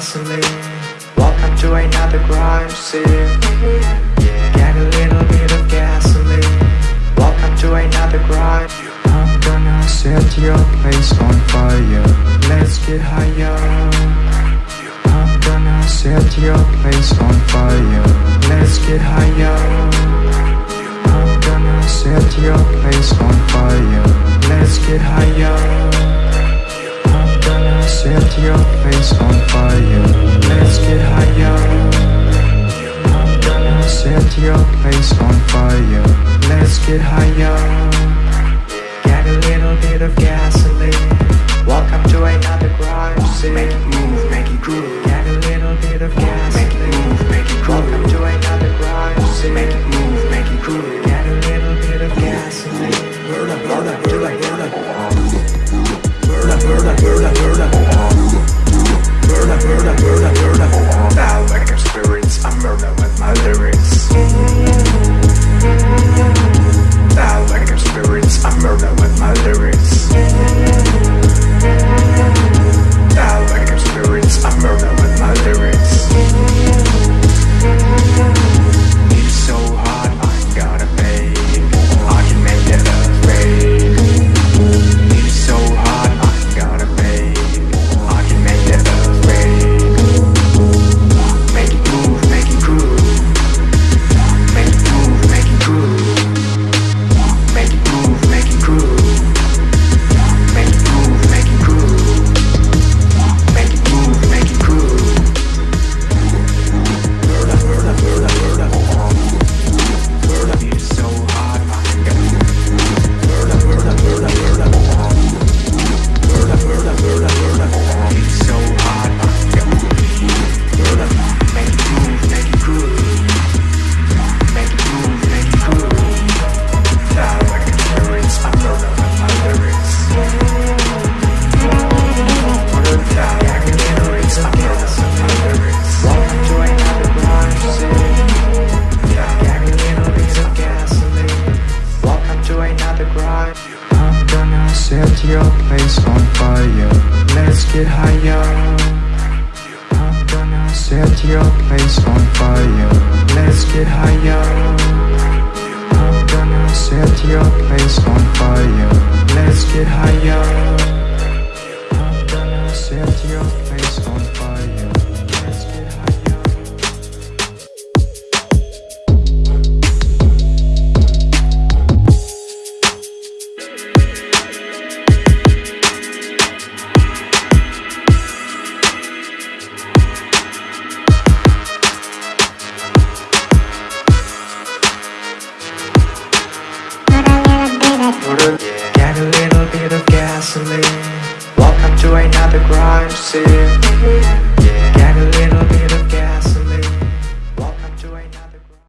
gasoline Welcome to another crime scene. Get a little bit of gasoline. Welcome to another crime. I'm gonna set your place on fire. Let's get higher. I'm gonna set your place on fire. Let's get higher. I'm gonna set your place on fire. Let's get higher set your place on fire Let's get higher I'm gonna set your place on fire Let's get higher Get a little bit of gasoline Welcome to another crime scene Make it move, make it groove. Get a little bit of gasoline Make it move, make it groove. Welcome to another crime scene Make it move, make it groove. Get a little bit of gasoline Burn up, burn up, burn up, burn up. Burn up, burn up, burn up, burn up. Another crime I'm gonna set your place on fire. Let's get higher. I'm gonna set your place on fire. Let's get higher. I'm gonna set your place on fire. Let's get higher. I'm gonna set your place on fire